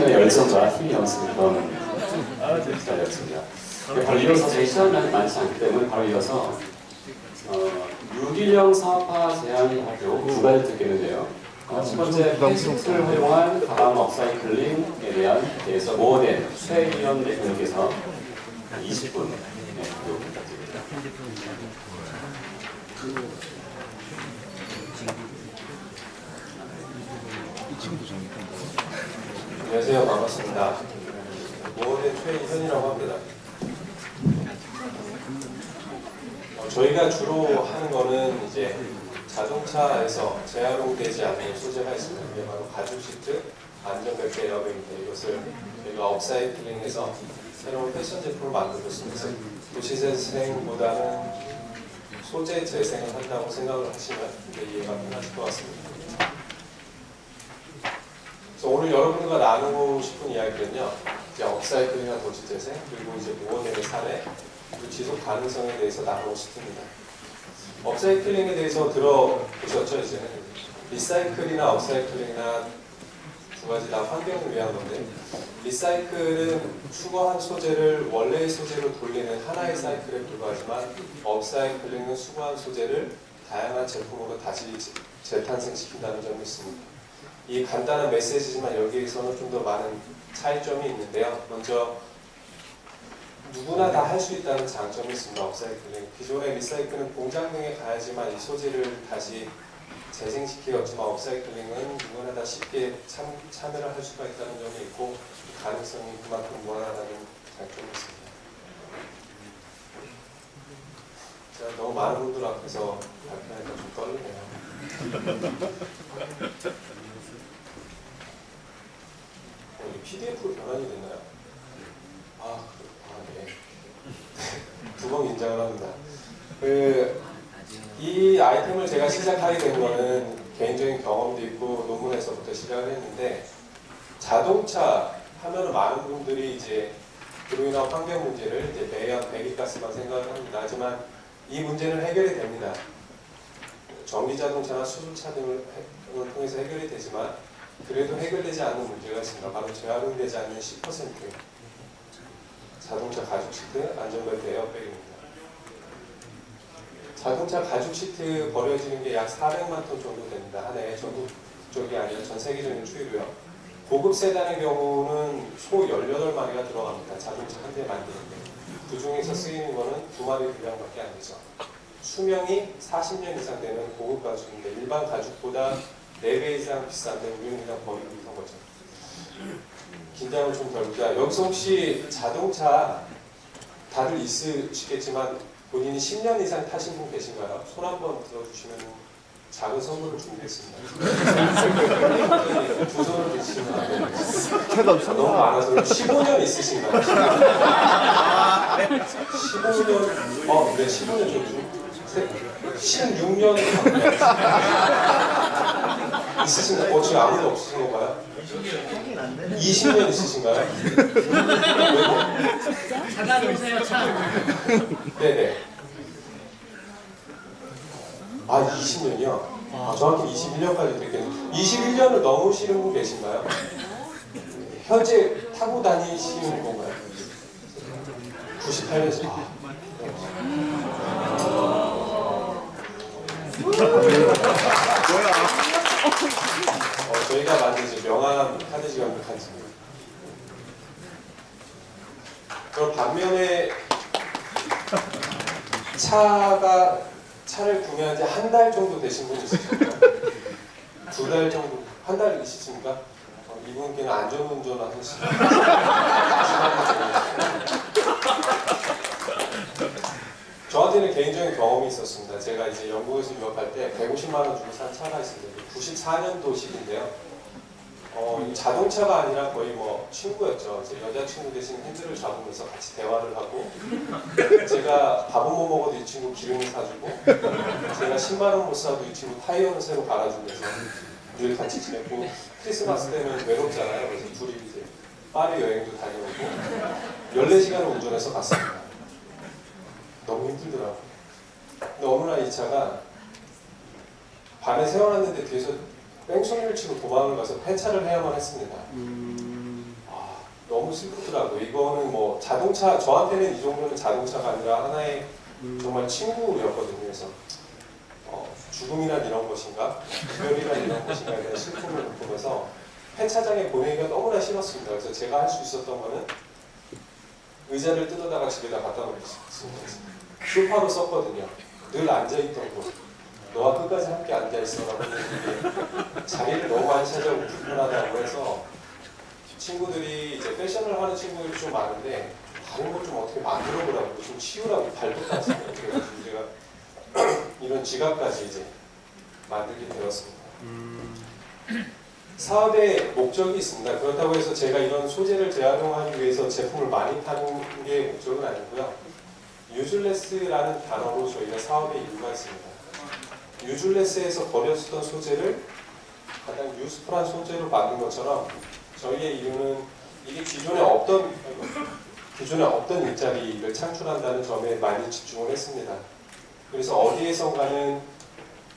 한편의 열정과 힘이 넘치는 그런 기자였습니다. 바로 이어서 제 시간이 많지 않기 때문에 바로 이어서 어, 유기령 사업화 제한 발표 두 가지 듣겠는데요. 어, 첫 번째 패스트를 활용한 가방 업사이클링에 대한 대해서 모어된 최희연 대표님께서 20분 네, 부탁드립니다. 안녕하세요. 반갑습니다. 모원의 최희현이라고 합니다. 어, 저희가 주로 하는 거는 이제 자동차에서 재활용되지 않는 소재가 있습니다. 이게 바로 가죽 시트, 안전벨트 에어백인데 이것을 저희가 업사이클링해서 새로운 패션 제품을 만들었습니다. 도시재생보다는 소재 재생을 한다고 생각을 하시면 이해가 편하실 것 같습니다. 오늘 여러분과 나누고 싶은 이야기는요. 이제 업사이클이나 도시재생 그리고 이제 무언의 사례 그리고 지속 가능성에 대해서 나누고 싶습니다. 업사이클링에 대해서 들어보셨죠 이제는 리사이클이나 업사이클링이나 두 가지 다 환경을 위한 건데 리사이클은 수거한 소재를 원래의 소재로 돌리는 하나의 사이클에 불과하지만 업사이클링은 수거한 소재를 다양한 제품으로 다시 재탄생시킨다는 점이 있습니다. 이 간단한 메시지지만 여기에서는 좀 더 많은 차이점이 있는데요. 먼저 누구나 다 할 수 있다는 장점이 있습니다. 업사이클링. 기존의 리사이클은 공장 등에 가야지만 이 소재를 다시 재생시키었지만 업사이클링은 누구나 다 쉽게 참, 참여를 할 수가 있다는 점이 있고 가능성이 그만큼 무한하다는 장점이 있습니다. 제가 너무 많은 분들 앞에서 발표하니까 좀 떨리네요. 어, 이게 PDF로 변환이 됐나요? 아, 아 네. 두번 인정을 합니다. 그, 이 아이템을 제가 시작하게 된 거는 개인적인 경험도 있고 논문에서부터 시작을 했는데 자동차 하면은 많은 분들이 이제 그로 인한 환경 문제를 이제 매연 배기가스만 생각을 합니다. 하지만 이 문제는 해결이 됩니다. 전기 자동차나 수소차 등을 통해서 해결이 되지만 그래도 해결되지 않는 문제가 있습니다. 바로 재활용되지 않는 10% 자동차 가죽 시트 안전벨트 에어백입니다. 자동차 가죽 시트 버려지는 게 약 400만 톤 정도 됩니다. 한 해에 전국 쪽이 아니라 전 세계적인 추이로요. 고급 세단의 경우는 소 18마리가 들어갑니다. 자동차 한 대 만드는데 그 중에서 쓰이는 거는 두 마리 분량밖에 안 되죠. 수명이 40년 이상 되는 고급 가죽인데 일반 가죽보다 4배 이상 비싼데 우리는 그냥 버리고 있는 거죠. 긴장을 좀 덜자. 여기서 혹시 자동차 다들 있으시겠지만 본인이 10년 이상 타신 분 계신가요? 손 한번 들어주시면 작은 선물을 준비했습니다. 두 손을 드시면 안. 너무 많아서 15년 있으신가요? 15년, 어, 네, 15년 좀 16년 있으신가요? 어, 지금 아무도 없으신 건가요? 20년 있으신가요? 잠깐 오세요, 참. 네네. 아, 20년이요? 아, 정확히 21년까지 됐겠네요. 21년을 넘으시는 분 계신가요? 현재 타고 다니시는 건가요? 98년생. 아, 어, 저희가 만든 이제 명함 카드 지갑 칸입니다. 그럼 반면에 차가 차를 구매한 지 한 달 정도 되신 분 있으실까요? 두달 정도, 한 달 있으십니까? 어, 이분께는 안전운전 하시는 저한테는 개인적인 경험이 있었습니다. 제가 이제 영국에서 유학할 때 150만 원 주고 산 차가 있습니다. 94년도식인데요. 어, 이 자동차가 아니라 거의 뭐 친구였죠. 제 여자친구 대신 핸들을 잡으면서 같이 대화를 하고 제가 밥은 못 먹어도 이 친구 기름을 사주고 제가 10만 원 못 사도 이 친구 타이어는 새로 갈아주면서 늘 같이 지냈고 크리스마스 때는 외롭잖아요. 그래서 둘이 이제 파리 여행도 다녀오고 14시간을 운전해서 갔습니다. 너무 힘들더라고요. 근데 어느 날 이 차가 밤에 세워놨는데 뒤에서 뺑소니를 치고 도망을 가서 폐차를 해야만 했습니다. 너무 슬프더라고요. 이거는 뭐 자동차 저한테는 이 정도는 자동차가 아니라 하나의 정말 친구였거든요. 그래서 어, 죽음이란 이런 것인가, 이별이란 이런 것인가에 대한 슬픔을 보면서 폐차장에 보내기가 너무나 싫었습니다. 그래서 제가 할 수 있었던 거는 의자를 뜯어다가 집에다 갖다 놓겠습니다. 소파로 썼거든요. 늘 앉아있던 곳. 너와 끝까지 함께 앉아있어라고 자리를 너무 많이 차지하고 불편하다고 해서 친구들이 이제 패션을 하는 친구들이 좀 많은데 다른 걸 좀 어떻게 만들어 보라고 좀 치우라고 발톱까지 그래가지고 제가 이런 지갑까지 이제 만들게 되었습니다. 사업의 목적이 있습니다. 그렇다고 해서 제가 이런 소재를 재활용하기 위해서 제품을 많이 파는 게 목적은 아니고요. 유즐레스라는 단어로 저희가 사업의 이유가 있습니다. 유즐레스에서 버렸었던 소재를 가장 유스풀한 소재로 만든 것처럼 저희의 이유는 이게 기존에 없던 기존에 없던 일자리를 창출한다는 점에 많이 집중을 했습니다. 그래서 어디에선가는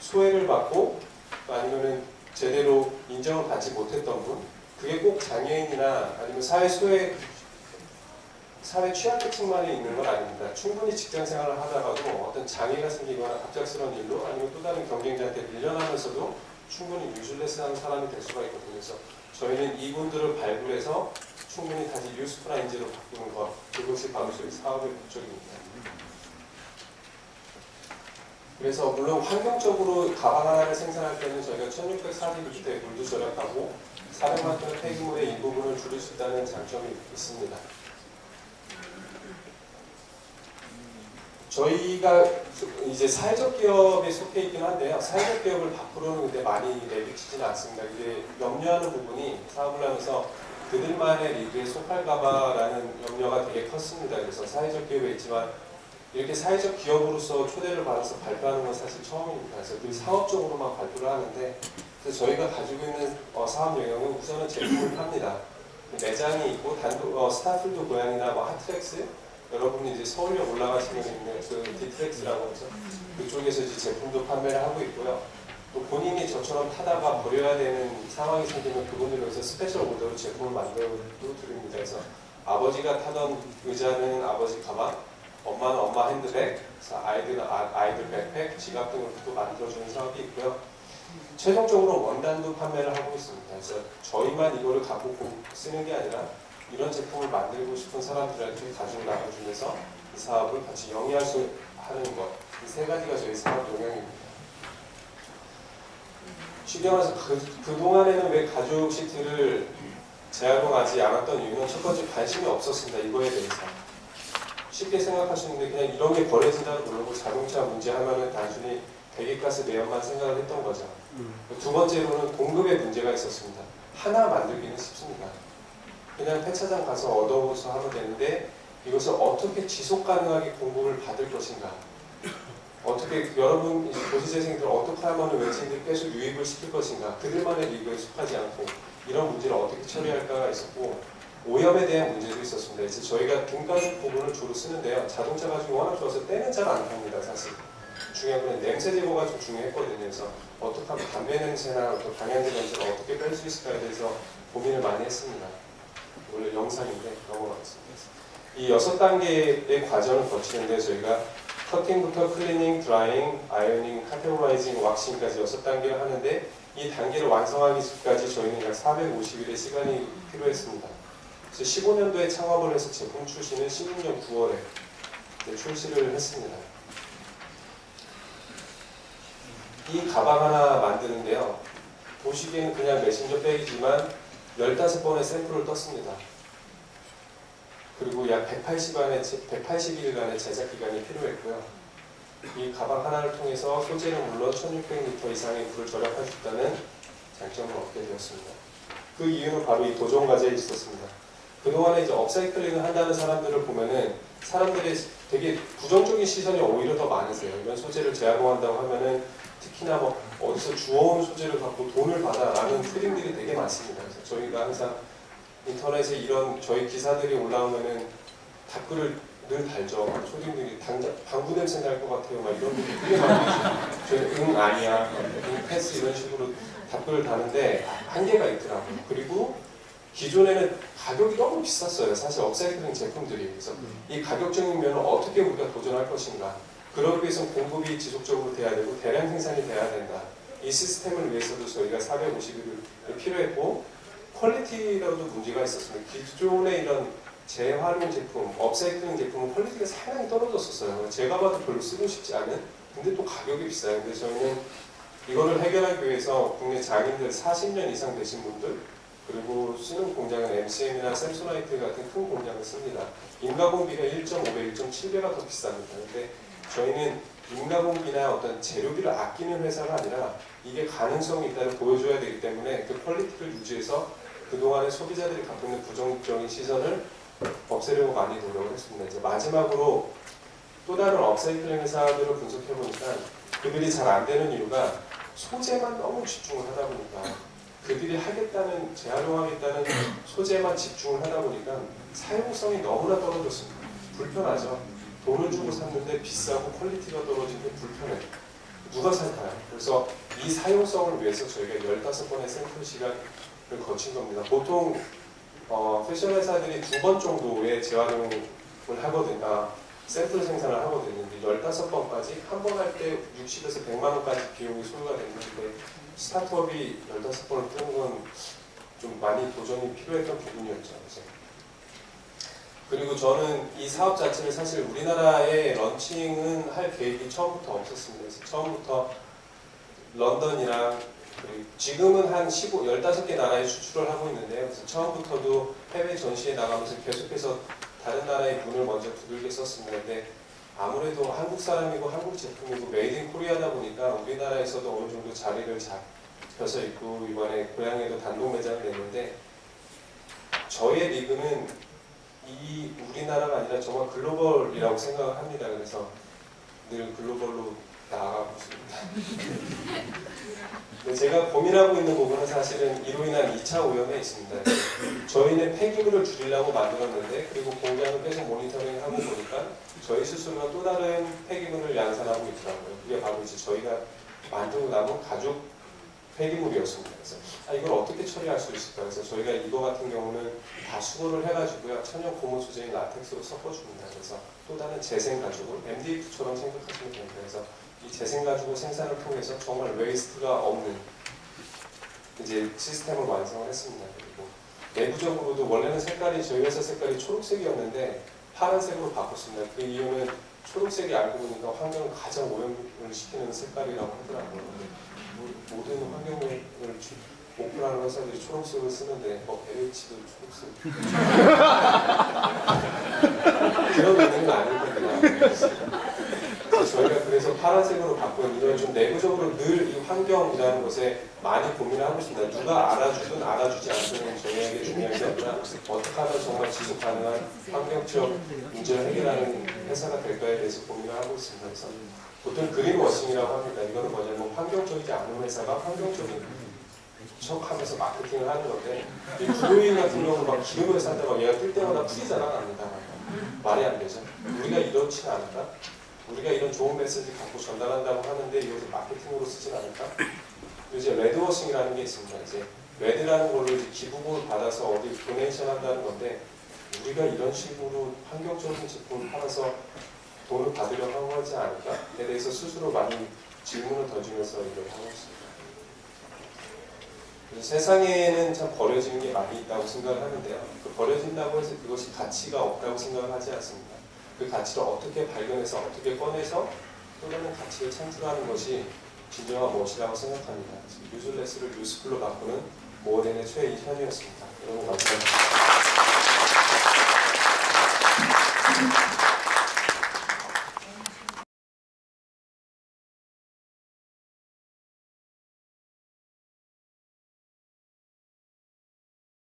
소외를 받고 아니면은 제대로 인정을 받지 못했던 분, 그게 꼭 장애인이나 아니면 사회 소외 사회 취약계층만이 있는 건 아닙니다. 충분히 직장 생활을 하다가도 어떤 장애가 생기거나 갑작스러운 일로 아니면 또 다른 경쟁자한테 밀려나면서도 충분히 유즐레스하는 사람이 될 수가 있거든요. 그래서 저희는 이분들을 발굴해서 충분히 다시 유스프라 인재로 바꾸는 것 그것이 바로 저희 사업의 목적입니다. 그래서 물론 환경적으로 가방 하나를 생산할 때는 저희가 1640대 물도 절약하고 400만 톤의 폐기물의 일부분을 줄일 수 있다는 장점이 있습니다. 저희가 이제 사회적 기업에 속해 있긴 한데요. 사회적 기업을 밖으로는 근데 많이 내비치지는 않습니다. 이제 염려하는 부분이 사업을 하면서 그들만의 리그에 속할까봐라는 염려가 되게 컸습니다. 그래서 사회적 기업에 있지만 이렇게 사회적 기업으로서 초대를 받아서 발표하는 건 사실 처음입니다. 그래서 늘 사업적으로만 발표를 하는데 저희가 가지고 있는 어, 사업 영역은 우선은 제품을 팝니다. 매장이 있고 단독 어, 스타필드 고양이나 뭐 하트렉스 여러분이 이제 서울역 올라가시면 있는 그 디트렉스라고 해서 그쪽에서 이제 제품도 판매를 하고 있고요. 또 본인이 저처럼 타다가 버려야 되는 상황이 생기면 그분을 위해서 special order로 제품을 만들어 드립니다. 그래서 아버지가 타던 의자는 아버지 가방, 엄마는 엄마 핸드백, 아이들은 아, 아이들 백팩, 지갑 등을 또 만들어주는 사업이 있고요. 최종적으로 원단도 판매를 하고 있습니다. 그래서 저희만 이거를 갖고 공- 쓰는 게 아니라 이런 제품을 만들고 싶은 사람들한테 가지고 나눠주면서 이 사업을 같이 영위할 수 하는 것. 이 세 가지가 저희 사업 용량입니다. 쉽게 말해서 그, 그동안에는 왜 가죽 시트를 재활용하지 않았던 이유는 첫 번째 관심이 없었습니다. 이거에 대해서. 쉽게 생각하시는데 그냥 이런 게 버려진다고 그러고 자동차 문제 하면은 단순히 배기가스 매연만 생각을 했던 거죠. 두 번째로는 공급에 문제가 있었습니다. 하나 만들기는 쉽습니다. 그냥 폐차장 가서 얻어서 하면 되는데 이것을 어떻게 지속 가능하게 공급을 받을 것인가 어떻게 여러분 도시재생들 어떻게 하면 외지인들 계속 유입을 시킬 것인가 그들만의 리그에 속하지 않고 이런 문제를 어떻게 처리할까가 있었고 오염에 대한 문제도 있었습니다. 그래서 저희가 등가죽 부분을 주로 쓰는데요. 자동차 가죽이 워낙 좋아서 때는 잘 안 탑니다. 사실 중요한 건 냄새 제거가 좀 중요했거든요. 그래서 어떻게 하면 담배 냄새나 어떤 방향제 냄새를 어떻게 뺄 수 있을까에 대해서 고민을 많이 했습니다. 원래 영상인데 넘어가겠습니다. 이 여섯 단계의 과정을 거치는데 저희가 cutting부터 cleaning, drying, ironing, categorizing, waxing까지 여섯 단계를 하는데 이 단계를 완성하기까지 저희는 약 450일의 시간이 필요했습니다. 그래서 15년도에 창업을 해서 제품 출시는 16년 9월에 출시를 했습니다. 이 가방 하나 만드는데요. 보시기에는 그냥 메신저 백이지만 15번의 샘플을 떴습니다. 그리고 약 180일간의, 180일간의 제작 기간이 필요했고요. 이 가방 하나를 통해서 소재는 물론 1600리터 이상의 물을 절약할 수 있다는 장점을 얻게 되었습니다. 그 이유는 바로 이 도전 과제에 있었습니다. 그동안에 이제 업사이클링을 한다는 사람들을 보면은 사람들이 되게 부정적인 시선이 오히려 더 많으세요. 이런 소재를 재활용한다고 하면은 특히나 뭐 어디서 주워온 소재를 갖고 돈을 받아라는 트림들이 되게 많습니다. 그래서 저희가 항상 인터넷에 이런 저희 기사들이 올라오면은 댓글을 늘 달죠. 초딩들이 당장 방구 냄새 날 것 같아요. 막 이런 분들 되게 많이 계세요. 저희 응 아니야, 응 패스 이런 식으로 댓글을 다는데 한계가 있더라고요. 그리고 기존에는 가격이 너무 비쌌어요. 사실 업사이클링 제품들이. 그래서 이 가격적인 면을 어떻게 우리가 도전할 것인가. 그러기 위해서는 공급이 지속적으로 돼야 되고 대량 생산이 돼야 된다. 이 시스템을 위해서도 저희가 450일을 필요했고 quality라도 문제가 있었습니다. 기존의 이런 재활용 제품, 업사이클링 제품은 quality가 상당히 떨어졌었어요. 제가 봐도 별로 쓰고 싶지 않은 근데 또 가격이 비싸요. 근데 저희는 이거를 해결하기 위해서 국내 장인들 40년 이상 되신 분들 그리고 쓰는 공장은 MCM이나 샘소나이트 같은 큰 공장을 씁니다. 임가공비가 1.5배, 1.7배가 더 비쌉니다. 근데 저희는 임가공비나 어떤 재료비를 아끼는 회사가 아니라 이게 가능성이 있다를 보여줘야 되기 때문에 그 quality를 유지해서 그동안의 소비자들이 갖고 있는 부정적인 시선을 없애려고 많이 노력을 했습니다. 이제 마지막으로 또 다른 업사이클링 회사들을 분석해 보니까 그들이 잘 안 되는 이유가 소재만 너무 집중을 하다 보니까 그들이 하겠다는 재활용하겠다는 소재만 집중을 하다 보니까 사용성이 너무나 떨어졌습니다. 불편하죠. 돈을 주고 샀는데 비싸고 quality가 떨어지는 불편해. 누가 살까요? 그래서 이 사용성을 위해서 저희가 15번의 샘플 시간을 거친 겁니다. 보통 어, 패션 회사들이 두 번 정도의 재활용을 하거든요. 아, 샘플 생산을 하거든요. 근데 15번까지 한 번 할 때 60에서 100만 원까지 비용이 소요가 되는데 스타트업이 15번을 뜨는 건 좀 많이 도전이 필요했던 부분이었죠. 그래서 그리고 저는 이 사업 자체를 사실 우리나라에 런칭은 할 계획이 처음부터 없었습니다. 그래서 처음부터 런던이랑 지금은 한 15, 15개 나라에 수출을 하고 있는데요. 그래서 처음부터도 해외 전시에 나가면서 계속해서 다른 나라의 문을 먼저 두들겨. 근데 아무래도 한국 사람이고 한국 제품이고 Made in Korea다 보니까 우리나라에서도 어느 정도 자리를 잡혀서 있고 이번에 고양에도 단독 매장을 냈는데 저의 리그는 이 우리나라가 아니라 정말 글로벌이라고 생각을 합니다. 그래서 늘 글로벌로 나아가고 있습니다. 근데 제가 고민하고 있는 부분은 사실은 이로 인한 2차 오염에 있습니다. 저희는 폐기물을 줄이려고 만들었는데 그리고 공장을 계속 모니터링하고 보니까 저희 스스로가 또 다른 폐기물을 양산하고 있더라고요. 그게 바로 이제 저희가 만들고 남은 가죽 폐기물이었습니다. 그래서 아, 이걸 어떻게 처리할 수 있을까? 그래서 저희가 이거 같은 경우는 다 수거를 해가지고요. 천연 고무 소재인 라텍스로 섞어줍니다. 그래서 또 다른 재생 가죽을 MDF처럼 생각하시면 됩니다. 그래서 이 재생 가죽을 생산을 통해서 정말 waste가 없는 이제 시스템을 완성을 했습니다. 그리고 내부적으로도 원래는 색깔이 저희 회사 색깔이 초록색이었는데 파란색으로 바꿨습니다. 그 이유는 초록색이 알고 보니까 환경을 가장 오염을 시키는 색깔이라고 하더라고요. 모- 모든 환경을 목표하는 회사들이 초록색을 쓰는데 뭐 LH도 초록색 그런 의미는 아니거든요. 그래서 파란색으로 바꾼 이걸 좀 내부적으로 늘 이 환경이라는 것에 많이 고민을 하고 있습니다. 누가 알아주든 알아주지 않든 저희에게 중요한 게 아니라 어떻게 하면 정말 지속 가능한 환경적 문제를 해결하는 회사가 될까에 대해서 고민을 하고 있습니다. 그래서 보통 그린워싱이라고 합니다. 이거는 뭐냐면 환경적이지 않은 회사가 환경적인 척 하면서 마케팅을 하는 건데 이 구도인 같은 경우는 막 기름을 산다 막 얘가 뜰 때마다 풀이 자라납니다. 말이 안 되죠. 우리가 이렇지 않을까? 우리가 이런 좋은 메시지 갖고 전달한다고 하는데 이것을 마케팅으로 쓰진 않을까? 이제 red washing이라는 게 있습니다. 이제 red라는 걸로 이제 기부금을 받아서 어디 donation 한다는 건데 우리가 이런 식으로 환경적인 제품을 팔아서 돈을 받으려고 하지 않을까 에 대해서 스스로 많이 질문을 던지면서 일을 하고 있습니다. 세상에는 참 버려지는 게 많이 있다고 생각을 하는데요. 그 버려진다고 해서 그것이 가치가 없다고 생각을 하지 않습니다. 그 가치를 어떻게 발견해서 어떻게 꺼내서 또 다른 가치를 창출하는 것이 진정한 무엇이라고 생각합니다. 유술레스를 유스풀로 바꾸는 모덴의 최이현이었습니다. 여러분 감사합니다.